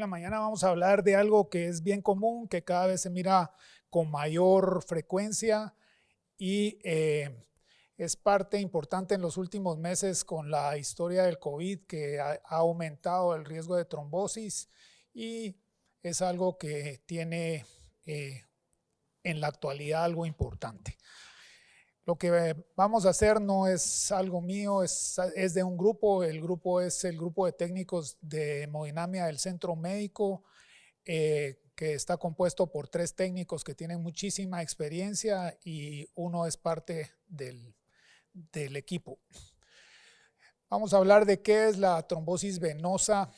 La mañana vamos a hablar de algo que es bien común, que cada vez se mira con mayor frecuencia y eh, es parte importante en los últimos meses con la historia del COVID que ha, aumentado el riesgo de trombosis y es algo que tiene eh, en la actualidad algo importante. Lo que vamos a hacer no es algo mío, es, es, de un grupo. El grupo es el grupo de técnicos de hemodinamia del Centro Médico, eh, que está compuesto por tres técnicos que tienen muchísima experiencia y uno es parte del, del equipo. Vamos a hablar de qué es la trombosis venosa,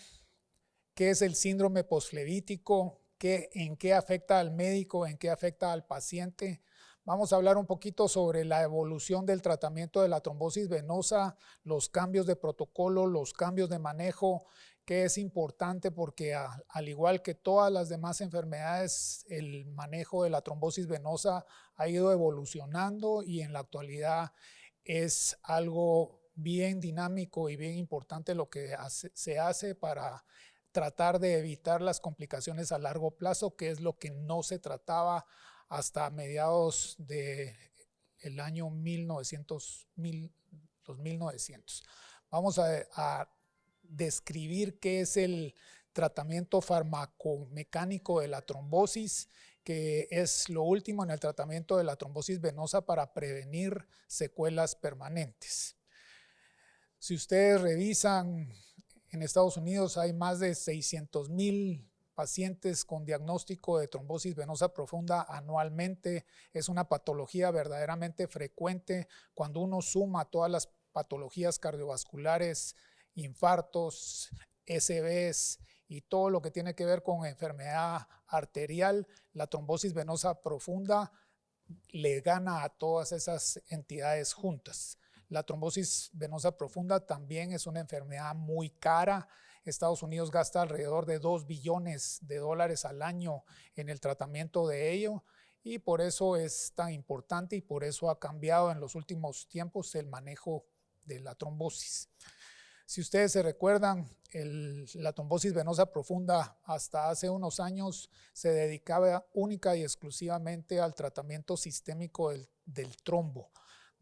qué es el síndrome posflevítico, qué, en qué afecta al médico, en qué afecta al paciente, Vamos a hablar un poquito sobre la evolución del tratamiento de la trombosis venosa, los cambios de protocolo, los cambios de manejo, que es importante porque al igual que todas las demás enfermedades, el manejo de la trombosis venosa ha ido evolucionando y en la actualidad es algo bien dinámico y bien importante lo que se hace para tratar de evitar las complicaciones a largo plazo, que es lo que no se trataba hasta mediados del el año 1900, los 1900. Vamos a, describir qué es el tratamiento farmacomecánico de la trombosis, que es lo último en el tratamiento de la trombosis venosa para prevenir secuelas permanentes. Si ustedes revisan, en Estados Unidos hay más de 600 mil pacientes con diagnóstico de trombosis venosa profunda anualmente. Es una patología verdaderamente frecuente cuando uno suma todas las patologías cardiovasculares, infartos, SBs y todo lo que tiene que ver con enfermedad arterial, la trombosis venosa profunda le gana a todas esas entidades juntas. La trombosis venosa profunda también es una enfermedad muy cara, Estados Unidos gasta alrededor de 2 billones de dólares al año en el tratamiento de ello y por eso es tan importante y por eso ha cambiado en los últimos tiempos el manejo de la trombosis. Si ustedes se recuerdan, la trombosis venosa profunda hasta hace unos años se dedicaba única y exclusivamente al tratamiento sistémico del trombo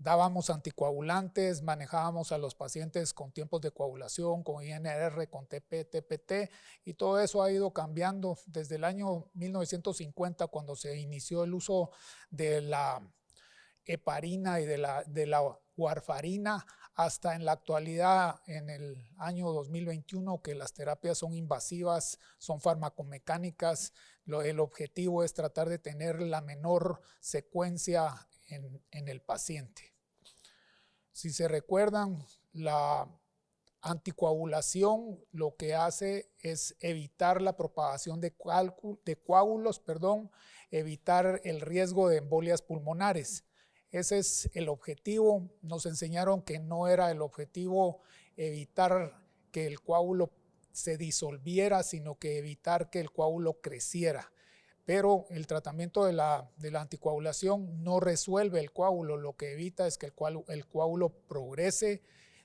dábamos anticoagulantes, manejábamos a los pacientes con tiempos de coagulación, con INR, con TP, TPT, y todo eso ha ido cambiando desde el año 1950, cuando se inició el uso de la heparina y de la, de la warfarina, hasta en la actualidad, en el año 2021, que las terapias son invasivas, son farmacomecánicas, el objetivo es tratar de tener la menor secuencia en, el paciente. Si se recuerdan, la anticoagulación lo que hace es evitar la propagación de, coágulos, perdón, evitar el riesgo de embolias pulmonares. Ese es el objetivo. Nos enseñaron que no era el objetivo evitar que el coágulo se disolviera, sino que evitar que el coágulo creciera pero el tratamiento de la, anticoagulación no resuelve el coágulo, lo que evita es que el coágulo, el coágulo progrese,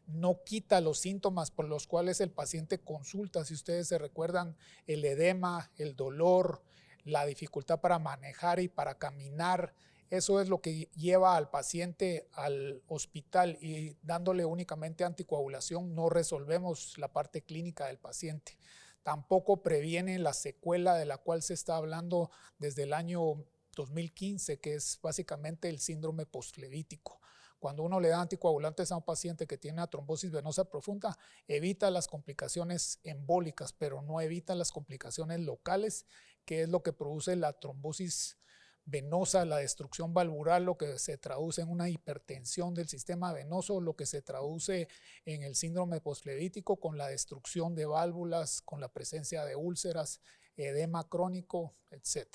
no quita los síntomas por los cuales el paciente consulta. Si ustedes se recuerdan, el edema, el dolor, la dificultad para manejar y para caminar, eso es lo que lleva al paciente al hospital y dándole únicamente anticoagulación no resolvemos la parte clínica del paciente tampoco previene la secuela de la cual se está hablando desde el año 2015, que es básicamente el síndrome postflevítico. Cuando uno le da anticoagulantes a un paciente que tiene una trombosis venosa profunda, evita las complicaciones embólicas, pero no evita las complicaciones locales, que es lo que produce la trombosis venosa, la destrucción valvular, lo que se traduce en una hipertensión del sistema venoso, lo que se traduce en el síndrome postflevítico con la destrucción de válvulas, con la presencia de úlceras, edema crónico, etc.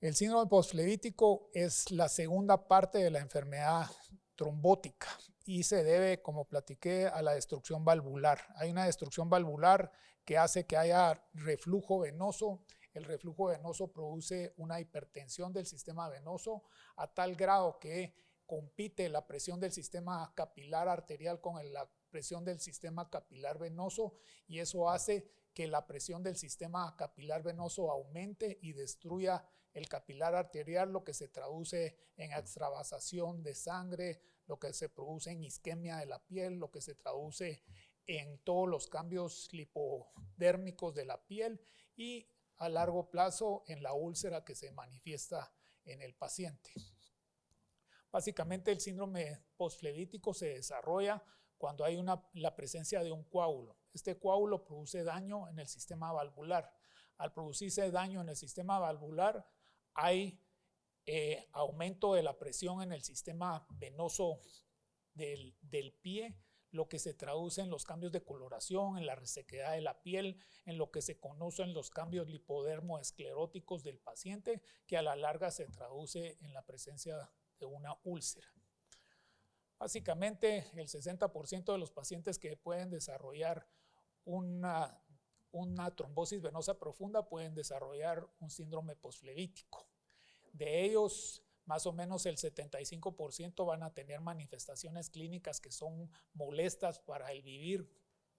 El síndrome postflevítico es la segunda parte de la enfermedad trombótica y se debe, como platiqué, a la destrucción valvular. Hay una destrucción valvular que hace que haya reflujo venoso el reflujo venoso produce una hipertensión del sistema venoso a tal grado que compite la presión del sistema capilar arterial con la presión del sistema capilar venoso y eso hace que la presión del sistema capilar venoso aumente y destruya el capilar arterial, lo que se traduce en extravasación de sangre, lo que se produce en isquemia de la piel, lo que se traduce en todos los cambios lipodérmicos de la piel y a largo plazo en la úlcera que se manifiesta en el paciente. Básicamente el síndrome postflevítico se desarrolla cuando hay una, la presencia de un coágulo. Este coágulo produce daño en el sistema valvular. Al producirse daño en el sistema valvular hay eh, aumento de la presión en el sistema venoso del, del pie lo que se traduce en los cambios de coloración, en la resequedad de la piel, en lo que se conocen los cambios lipodermoescleróticos del paciente, que a la larga se traduce en la presencia de una úlcera. Básicamente, el 60% de los pacientes que pueden desarrollar una, una trombosis venosa profunda pueden desarrollar un síndrome posflevítico. De ellos, más o menos el 75% van a tener manifestaciones clínicas que son molestas para el vivir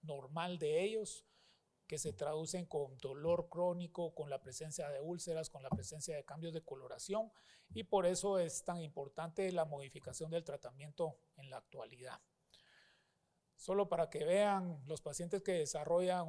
normal de ellos, que se traducen con dolor crónico, con la presencia de úlceras, con la presencia de cambios de coloración y por eso es tan importante la modificación del tratamiento en la actualidad. Solo para que vean, los pacientes que desarrollan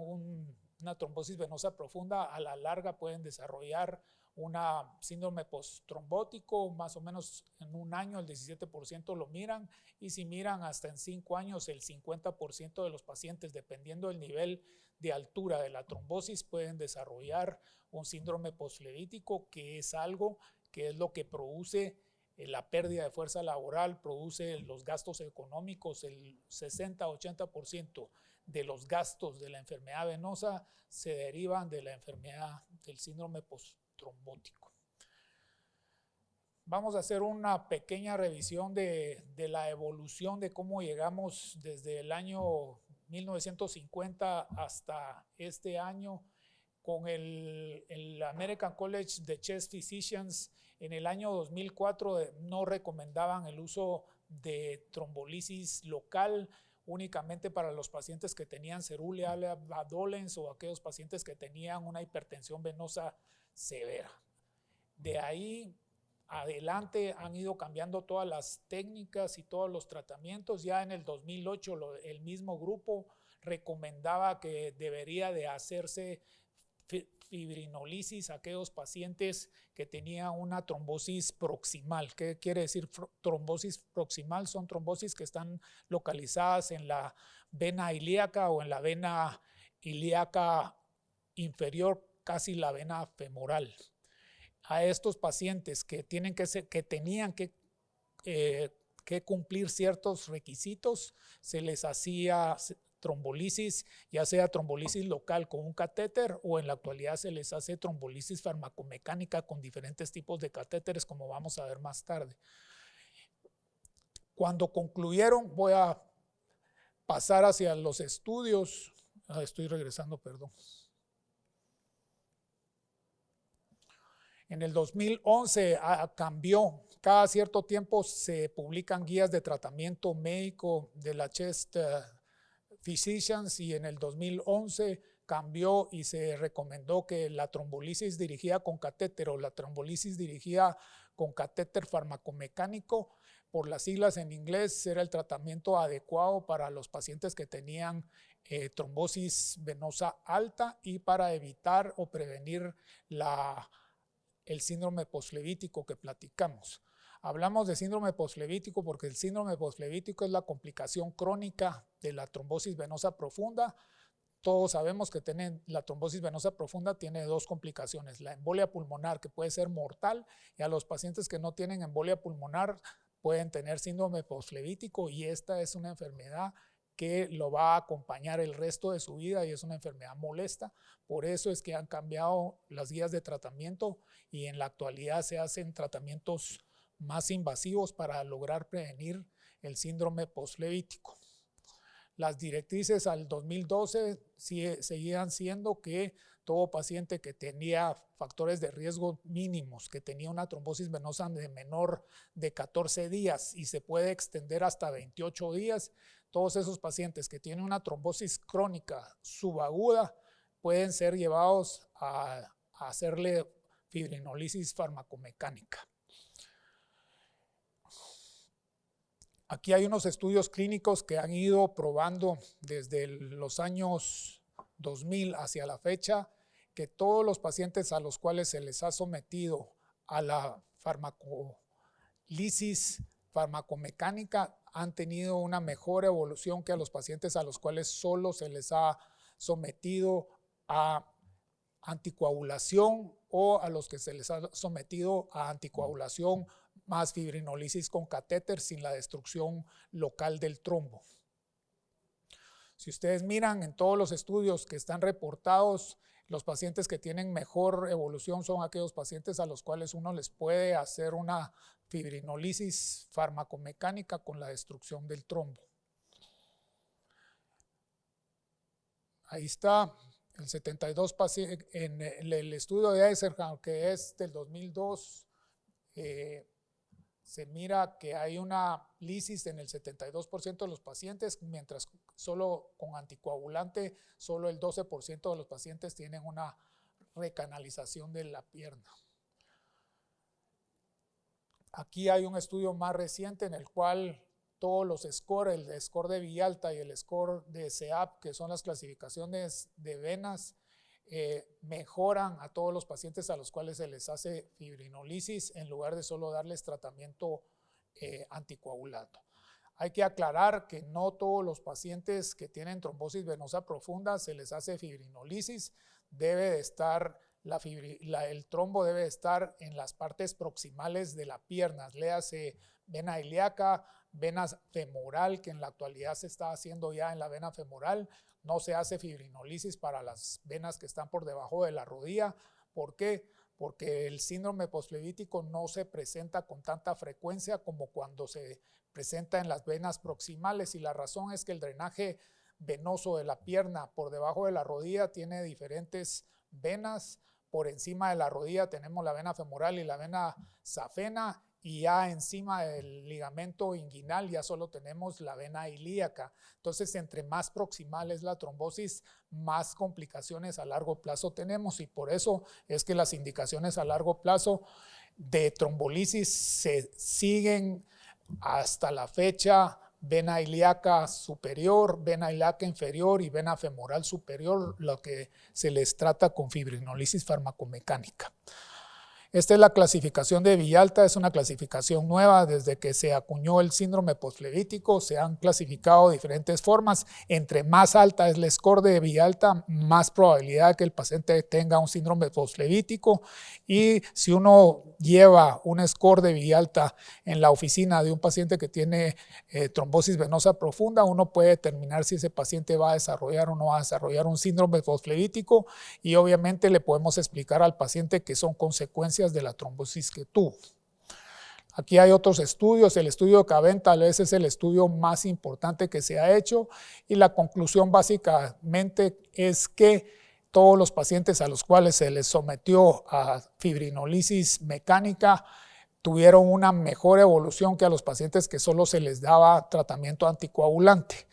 una trombosis venosa profunda a la larga pueden desarrollar una síndrome post-trombótico, más o menos en un año el 17% lo miran y si miran hasta en cinco años el 50% de los pacientes, dependiendo del nivel de altura de la trombosis, pueden desarrollar un síndrome postflevítico que es algo que es lo que produce eh, la pérdida de fuerza laboral, produce los gastos económicos, el 60-80% de los gastos de la enfermedad venosa se derivan de la enfermedad del síndrome post trombótico. Vamos a hacer una pequeña revisión de, la evolución de cómo llegamos desde el año 1950 hasta este año con el, el, American College de Chest Physicians en el año 2004 no recomendaban el uso de trombolisis local únicamente para los pacientes que tenían ceruleal dolens o aquellos pacientes que tenían una hipertensión venosa severa. De ahí adelante han ido cambiando todas las técnicas y todos los tratamientos. Ya en el 2008 el mismo grupo recomendaba que debería de hacerse fibrinolisis aquellos pacientes que tenían una trombosis proximal. ¿Qué quiere decir trombosis proximal? Son trombosis que están localizadas en la vena ilíaca o en la vena ilíaca inferior casi la vena femoral. A estos pacientes que, tienen que, que tenían eh, que cumplir ciertos requisitos, se les hacía trombolisis, ya sea trombolisis local con un catéter o en la actualidad se les hace trombolisis farmacomecánica con diferentes tipos de catéteres, como vamos a ver más tarde. Cuando concluyeron, voy a pasar hacia los estudios. Ah, estoy regresando, perdón. En el 2011 ah, cambió. Cada cierto tiempo se publican guías de tratamiento médico de la Chest Physicians y en el 2011 cambió y se recomendó que la trombolisis dirigida con catéter o la trombolisis dirigida con catéter farmacomecánico, por las siglas en inglés, era el tratamiento adecuado para los pacientes que tenían eh, trombosis venosa alta y para evitar o prevenir la el síndrome posflevítico que platicamos. Hablamos de síndrome posflevítico porque el síndrome posflevítico es la complicación crónica de la trombosis venosa profunda. Todos sabemos que tienen, la trombosis venosa profunda tiene dos complicaciones, la embolia pulmonar que puede ser mortal y a los pacientes que no tienen embolia pulmonar pueden tener síndrome posflevítico y esta es una enfermedad que lo va a acompañar el resto de su vida y es una enfermedad molesta. Por eso es que han cambiado las guías de tratamiento y en la actualidad se hacen tratamientos más invasivos para lograr prevenir el síndrome postlevítico. Las directrices al 2012 seguían siendo que todo paciente que tenía factores de riesgo mínimos, que tenía una trombosis venosa de menor de 14 días y se puede extender hasta 28 días, todos esos pacientes que tienen una trombosis crónica subaguda pueden ser llevados a, a hacerle fibrinolisis farmacomecánica. Aquí hay unos estudios clínicos que han ido probando desde los años 2000 hacia la fecha que todos los pacientes a los cuales se les ha sometido a la farmacolisis farmacomecánica han tenido una mejor evolución que a los pacientes a los cuales solo se les ha sometido a anticoagulación o a los que se les ha sometido a anticoagulación más fibrinolisis con catéter sin la destrucción local del trombo. Si ustedes miran en todos los estudios que están reportados, los pacientes que tienen mejor evolución son aquellos pacientes a los cuales uno les puede hacer una fibrinolisis farmacomecánica con la destrucción del trombo. Ahí está el 72 pacientes en el estudio de Eisenhower, que es del 2002, eh, se mira que hay una lisis en el 72% de los pacientes, mientras solo con anticoagulante, solo el 12% de los pacientes tienen una recanalización de la pierna. Aquí hay un estudio más reciente en el cual todos los scores, el score de Villalta y el score de SEAP, que son las clasificaciones de venas, eh, mejoran a todos los pacientes a los cuales se les hace fibrinolisis en lugar de solo darles tratamiento eh, anticoagulado. Hay que aclarar que no todos los pacientes que tienen trombosis venosa profunda se les hace fibrinolisis, debe de estar el trombo debe estar en las partes proximales de la pierna, léase vena ilíaca, vena femoral, que en la actualidad se está haciendo ya en la vena femoral, no se hace fibrinolisis para las venas que están por debajo de la rodilla. ¿Por qué? Porque el síndrome postflevítico no se presenta con tanta frecuencia como cuando se presenta en las venas proximales y la razón es que el drenaje venoso de la pierna por debajo de la rodilla tiene diferentes venas. Por encima de la rodilla tenemos la vena femoral y la vena safena y ya encima del ligamento inguinal ya solo tenemos la vena ilíaca. Entonces, entre más proximal es la trombosis, más complicaciones a largo plazo tenemos y por eso es que las indicaciones a largo plazo de trombolisis se siguen hasta la fecha vena ilíaca superior, vena ilíaca inferior y vena femoral superior, lo que se les trata con fibrinolisis farmacomecánica. Esta es la clasificación de Villalta, es una clasificación nueva desde que se acuñó el síndrome postflevítico, se han clasificado diferentes formas. Entre más alta es el score de Villalta, más probabilidad que el paciente tenga un síndrome postflevítico y si uno lleva un score de Villalta en la oficina de un paciente que tiene eh, trombosis venosa profunda, uno puede determinar si ese paciente va a desarrollar o no va a desarrollar un síndrome postflevítico y obviamente le podemos explicar al paciente que son consecuencias de la trombosis que tuvo. Aquí hay otros estudios, el estudio de Caben tal vez es el estudio más importante que se ha hecho y la conclusión básicamente es que todos los pacientes a los cuales se les sometió a fibrinolisis mecánica tuvieron una mejor evolución que a los pacientes que solo se les daba tratamiento anticoagulante.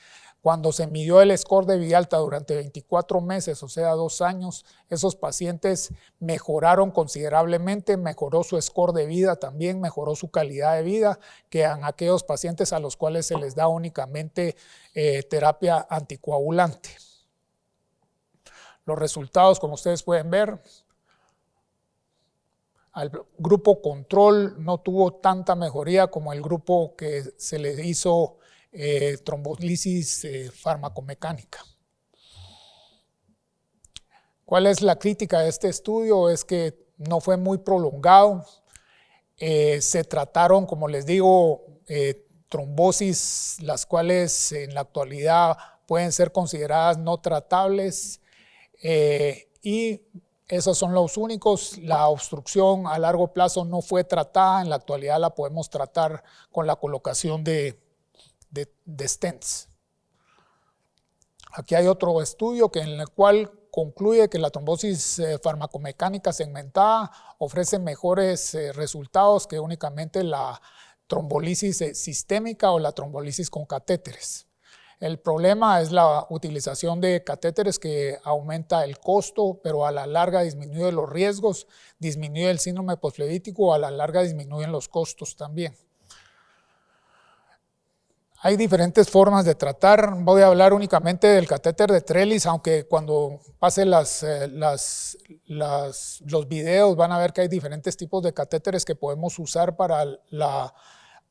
Cuando se midió el score de Villalta durante 24 meses, o sea, dos años, esos pacientes mejoraron considerablemente, mejoró su score de vida también, mejoró su calidad de vida, que en aquellos pacientes a los cuales se les da únicamente eh, terapia anticoagulante. Los resultados, como ustedes pueden ver, al grupo control no tuvo tanta mejoría como el grupo que se le hizo eh, trombolisis eh, farmacomecánica. ¿Cuál es la crítica de este estudio? Es que no fue muy prolongado. Eh, se trataron, como les digo, trombosis, las cuales en la actualidad pueden ser consideradas no tratables y esos son los únicos. La obstrucción a largo plazo no fue tratada, en la actualidad la podemos tratar con la colocación de de, stents. Aquí hay otro estudio que en el cual concluye que la trombosis eh, farmacomecánica segmentada ofrece mejores eh, resultados que únicamente la trombolisis eh, sistémica o la trombolisis con catéteres. El problema es la utilización de catéteres que aumenta el costo, pero a la larga disminuye los riesgos, disminuye el síndrome posflevítico, a la larga disminuyen los costos también. Hay diferentes formas de tratar. Voy a hablar únicamente del catéter de Trellis, aunque cuando pase las, eh, las, los videos van a ver que hay diferentes tipos de catéteres que podemos usar para la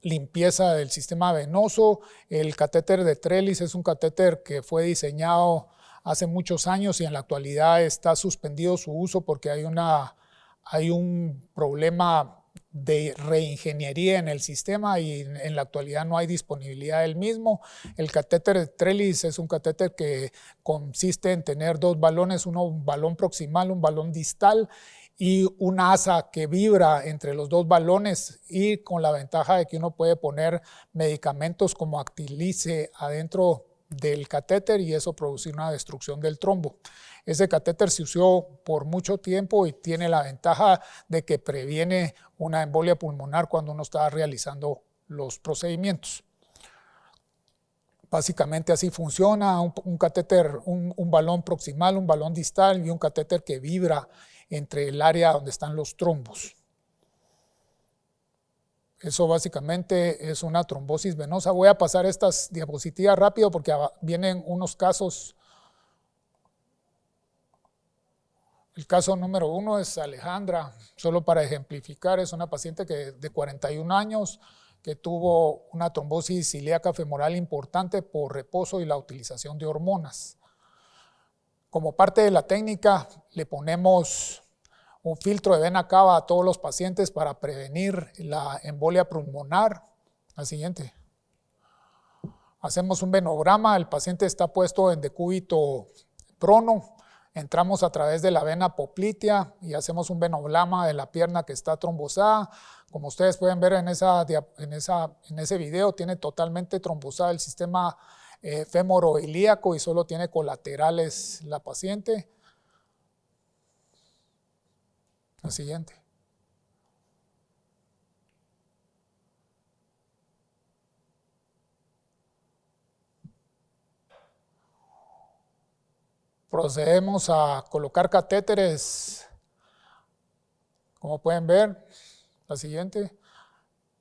limpieza del sistema venoso. El catéter de Trellis es un catéter que fue diseñado hace muchos años y en la actualidad está suspendido su uso porque hay, una, hay un problema de reingeniería en el sistema y en la actualidad no hay disponibilidad del mismo. El catéter Trellis es un catéter que consiste en tener dos balones, uno un balón proximal, un balón distal y una asa que vibra entre los dos balones y con la ventaja de que uno puede poner medicamentos como Actilice adentro del catéter y eso producir una destrucción del trombo. Ese catéter se usó por mucho tiempo y tiene la ventaja de que previene una embolia pulmonar cuando uno está realizando los procedimientos. Básicamente así funciona un, catéter, un, balón proximal, un balón distal y un catéter que vibra entre el área donde están los trombos. Eso básicamente es una trombosis venosa. Voy a pasar estas diapositivas rápido porque vienen unos casos El caso número uno es Alejandra, solo para ejemplificar, es una paciente que, de 41 años que tuvo una trombosis ilíaca femoral importante por reposo y la utilización de hormonas. Como parte de la técnica, le ponemos un filtro de vena cava a todos los pacientes para prevenir la embolia pulmonar. La siguiente. Hacemos un venograma, el paciente está puesto en decúbito prono, entramos a través de la vena poplitea y hacemos un venograma de la pierna que está trombosada. Como ustedes pueden ver en, esa, en, en ese video, tiene totalmente trombosada el sistema eh, ilíaco y solo tiene colaterales la paciente. La siguiente. Procedemos a colocar catéteres, como pueden ver, la siguiente.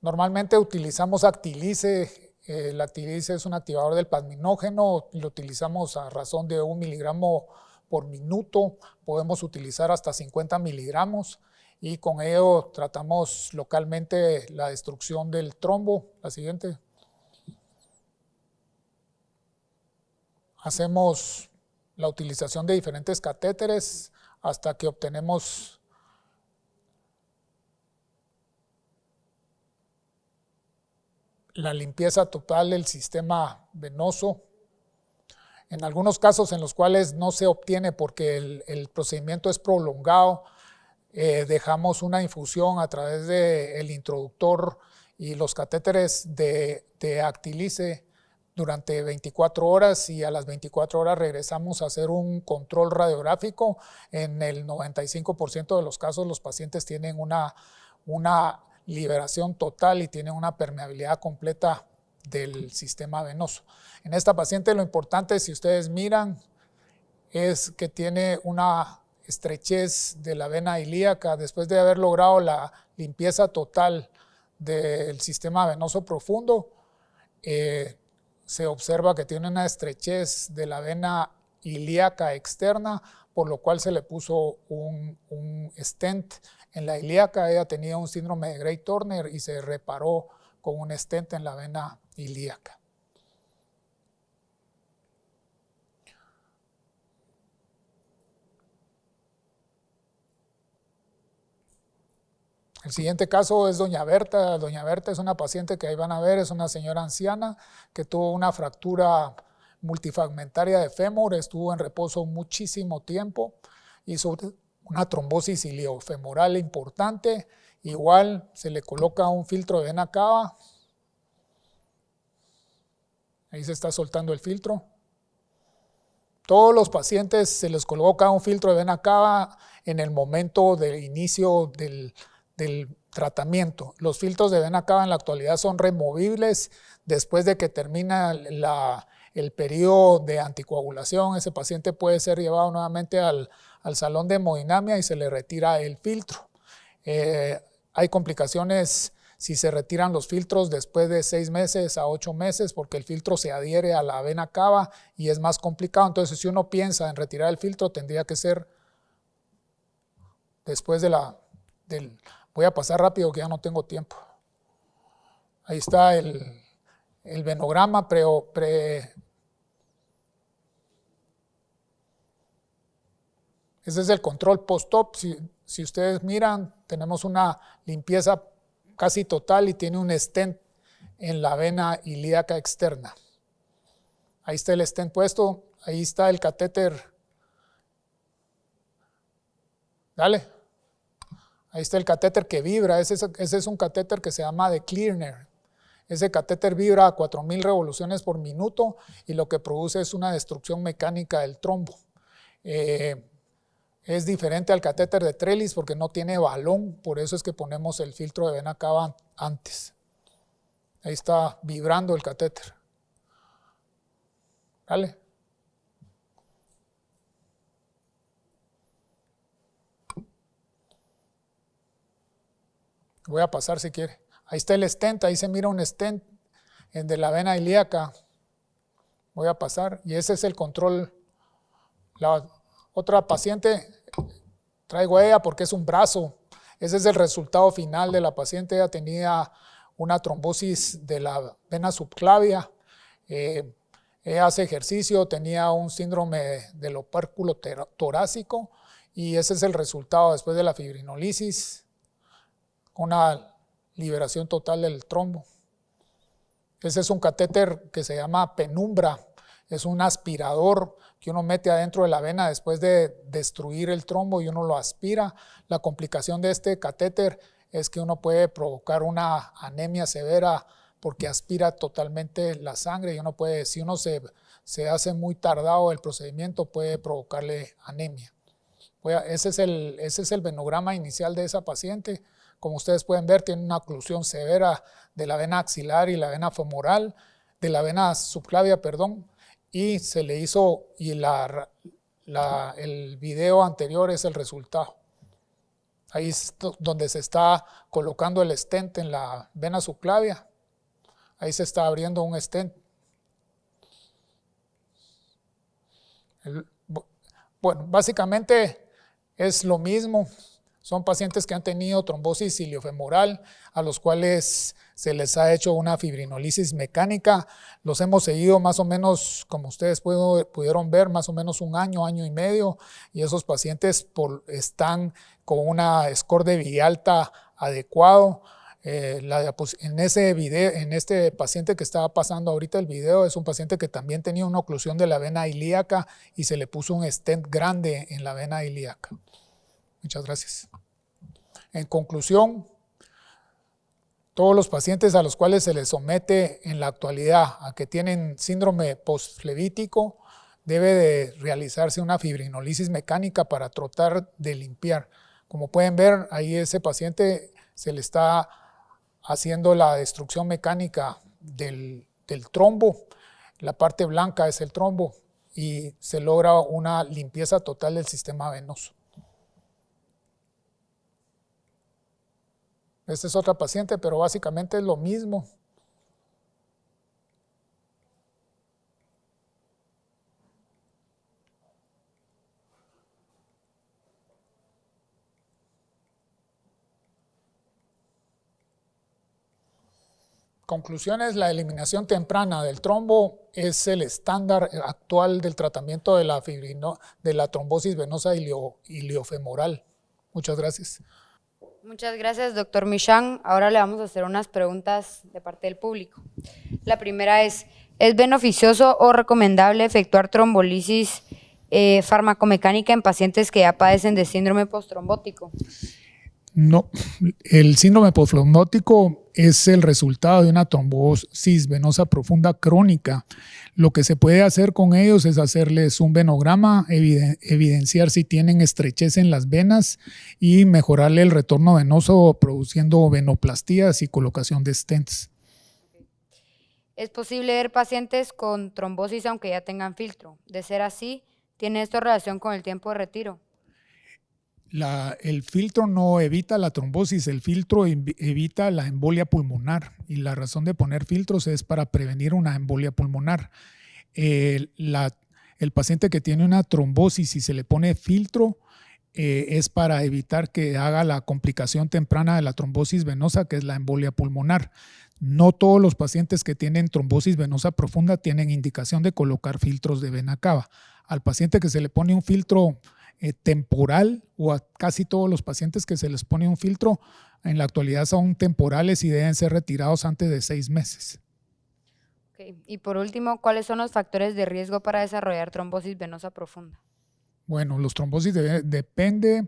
Normalmente utilizamos Actilice, el Actilice es un activador del plasminógeno, lo utilizamos a razón de un miligramo por minuto, podemos utilizar hasta 50 miligramos y con ello tratamos localmente la destrucción del trombo. La siguiente. Hacemos la utilización de diferentes catéteres hasta que obtenemos la limpieza total del sistema venoso. En algunos casos en los cuales no se obtiene porque el, procedimiento es prolongado, eh, dejamos una infusión a través del introductor y los catéteres de, actilice durante 24 horas y a las 24 horas regresamos a hacer un control radiográfico. En el 95% de los casos los pacientes tienen una liberación total y tienen una permeabilidad completa del sistema venoso. En esta paciente lo importante, si ustedes miran, es que tiene una estrechez de la vena ilíaca después de haber logrado la limpieza total del sistema venoso profundo. Eh, se observa que tiene una estrechez de la vena ilíaca externa, por lo cual se le puso un, stent en la ilíaca. Ella tenía un síndrome de Gray Turner y se reparó con un stent en la vena ilíaca. El siguiente caso es doña Berta. Doña Berta es una paciente que ahí van a ver, es una señora anciana que tuvo una fractura multifragmentaria de fémur, estuvo en reposo muchísimo tiempo, hizo una trombosis iliofemoral importante, igual se le coloca un filtro de vena cava, ahí se está soltando el filtro. Todos los pacientes se les coloca un filtro de vena cava en el momento del inicio del, del tratamiento. Los filtros de vena cava en la actualidad son removibles después de que termina el periodo de anticoagulación, ese paciente puede ser llevado nuevamente al, salón de hemodinamia y se le retira el filtro. Eh, hay complicaciones si se retiran los filtros después de seis meses a ocho meses porque el filtro se adhiere a la vena cava y es más complicado. Entonces, si uno piensa en retirar el filtro, tendría que ser después de la... Del, voy a pasar rápido que ya no tengo tiempo. Ahí está el, venograma pre, pre, Ese es el control post-op. Si, ustedes miran, tenemos una limpieza casi total y tiene un stent en la vena ilíaca externa. Ahí está el stent puesto, ahí está el catéter. Dale. Ahí está el catéter que vibra, ese es, un catéter que se llama de Clearner. Ese catéter vibra a 4000 revoluciones por minuto y lo que produce es una destrucción mecánica del trombo. Eh, es diferente al catéter de Trellis porque no tiene balón, por eso es que ponemos el filtro de vena cava antes. Ahí está vibrando el catéter. ¿Vale? Voy a pasar si quiere. Ahí está el stent, ahí se mira un stent de la vena ilíaca. Voy a pasar y ese es el control. La otra paciente traigo a ella porque es un brazo. Ese es el resultado final de la paciente. Ella tenía una trombosis de la vena subclavia. Eh, ella hace ejercicio, tenía un síndrome del opérculo torácico y ese es el resultado después de la fibrinolisis, una liberación total del trombo. Ese es un catéter que se llama penumbra, es un aspirador que uno mete adentro de la vena después de destruir el trombo y uno lo aspira. La complicación de este catéter es que uno puede provocar una anemia severa porque aspira totalmente la sangre y uno puede, si uno se, se hace muy tardado el procedimiento, puede provocarle anemia. Ese es, el, ese es el venograma inicial de esa paciente. Como ustedes pueden ver, tiene una oclusión severa de la vena axilar y la vena femoral, de la vena subclavia, perdón, y se le hizo, y la, el video anterior es el resultado. Ahí es donde se está colocando el stent en la vena subclavia. Ahí se está abriendo un stent. bueno, básicamente es lo mismo. Son pacientes que han tenido trombosis iliofemoral, a los cuales se les ha hecho una fibrinolisis mecánica. Los hemos seguido más o menos, como ustedes pudieron ver, más o menos un año, año y medio, y esos pacientes están con una score de Villalta adecuado. Eh, en, ese video, en este paciente que estaba pasando ahorita el video, es un paciente que también tenía una oclusión de la vena ilíaca y se le puso un stent grande en la vena ilíaca. Muchas gracias. En conclusión, todos los pacientes a los cuales se les somete en la actualidad a que tienen síndrome postflevítico, debe de realizarse una fibrinolisis mecánica para tratar de limpiar. Como pueden ver, ahí ese paciente se le está haciendo la destrucción mecánica del, del trombo. La parte blanca es el trombo y se logra una limpieza total del sistema venoso. Esta es otra paciente, pero básicamente es lo mismo. Conclusiones, la eliminación temprana del trombo es el estándar actual del tratamiento de la, fibrino, de la trombosis venosa iliofemoral. Muchas gracias. Muchas gracias, doctor Michan. Ahora le vamos a hacer unas preguntas de parte del público. La primera es, ¿es beneficioso o recomendable efectuar trombolisis eh, farmacomecánica en pacientes que ya padecen de síndrome postrombótico? No, el síndrome postrombótico es el resultado de una trombosis venosa profunda crónica. Lo que se puede hacer con ellos es hacerles un venograma, evidenciar si tienen estrechez en las venas y mejorarle el retorno venoso produciendo venoplastías y colocación de stents. ¿Es posible ver pacientes con trombosis aunque ya tengan filtro? De ser así, ¿tiene esto relación con el tiempo de retiro? El filtro no evita la trombosis, el filtro evita la embolia pulmonar y la razón de poner filtros es para prevenir una embolia pulmonar. el paciente que tiene una trombosis y se le pone filtro eh, es para evitar que haga la complicación temprana de la trombosis venosa, que es la embolia pulmonar. No todos los pacientes que tienen trombosis venosa profunda tienen indicación de colocar filtros de vena cava. Al paciente que se le pone un filtro eh, temporal o a casi todos los pacientes que se les pone un filtro en la actualidad son temporales y deben ser retirados antes de seis meses. Y por último, ¿cuáles son los factores de riesgo para desarrollar trombosis venosa profunda? Bueno, los trombosis depende.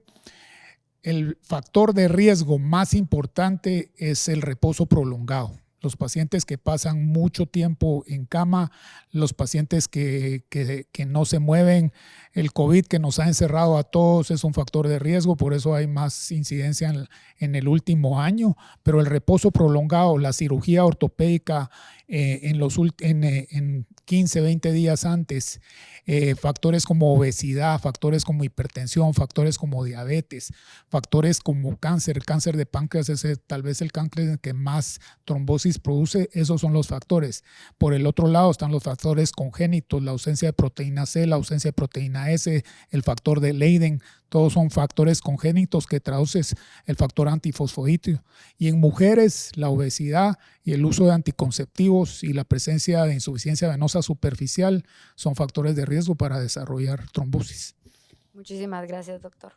El factor de riesgo más importante es el reposo prolongado los pacientes que pasan mucho tiempo en cama, los pacientes que, no se mueven, el COVID que nos ha encerrado a todos es un factor de riesgo, por eso hay más incidencia en, el último año, pero el reposo prolongado, la cirugía ortopédica eh, en, los, en, eh, en 15, 20 días antes, eh, factores como obesidad, factores como hipertensión, factores como diabetes, factores como cáncer, cáncer de páncreas es tal vez el cáncer que más trombosis produce, esos son los factores. Por el otro lado están los factores congénitos, la ausencia de proteína C, la ausencia de proteína S, el factor de Leiden, todos son factores congénitos que traduces el factor antifosfolípido. Y en mujeres, la obesidad y el uso de anticonceptivos y la presencia de insuficiencia venosa superficial son factores de riesgo para desarrollar trombosis. Muchísimas gracias, doctor.